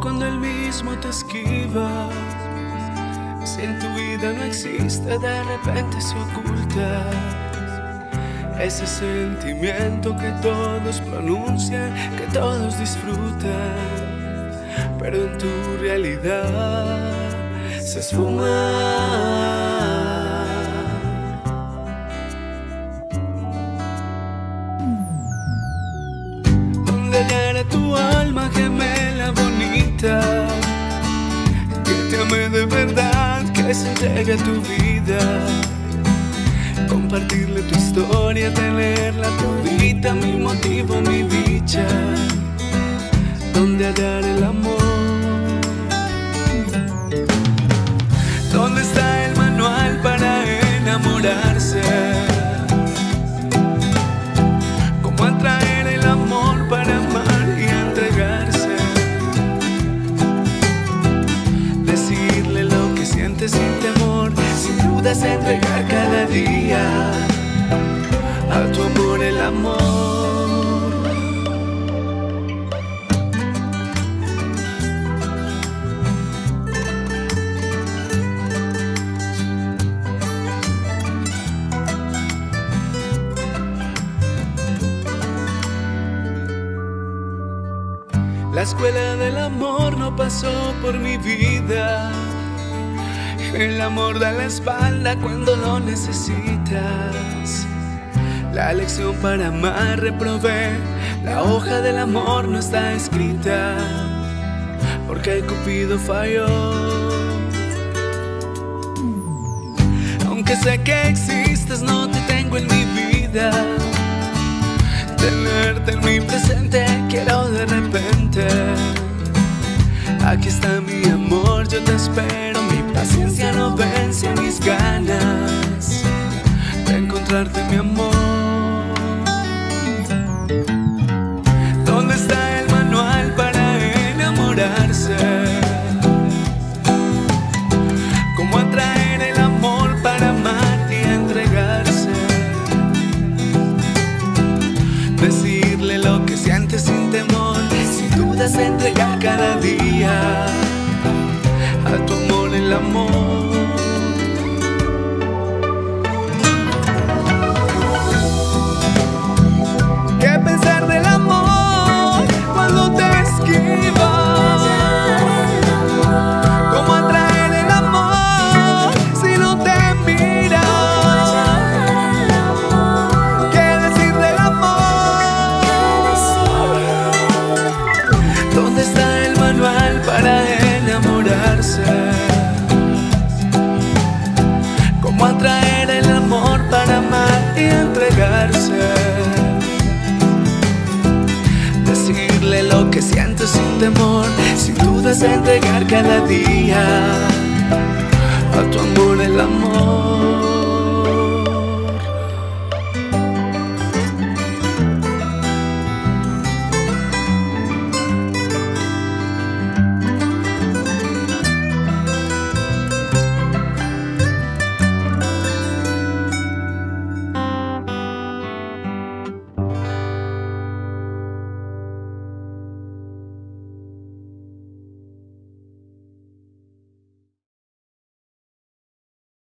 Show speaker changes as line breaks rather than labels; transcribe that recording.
cuando él mismo te esquiva. Si en tu vida no existe, de repente se oculta. Ese sentimiento que todos pronuncian, que todos disfrutan, pero en tu realidad se esfuma. Tu alma gemela bonita Que te ame de verdad, que se entregue tu vida. Compartirle tu historia, tenerla todita Mi motivo, mi dicha Donde hallar el amor dudas entregar cada día a tu amor el amor. La escuela del amor no pasó por mi vida el amor da la espalda cuando lo necesitas. La lección para amar reprobé. La hoja del amor no está escrita. Porque el Cupido falló. Aunque sé que existes, no te tengo en mi vida. Tenerte en mi presente quiero de repente. Aquí está mi amor, yo te espero. Paciencia no vence mis ganas de encontrarte, mi amor. 梦 entregar cada día.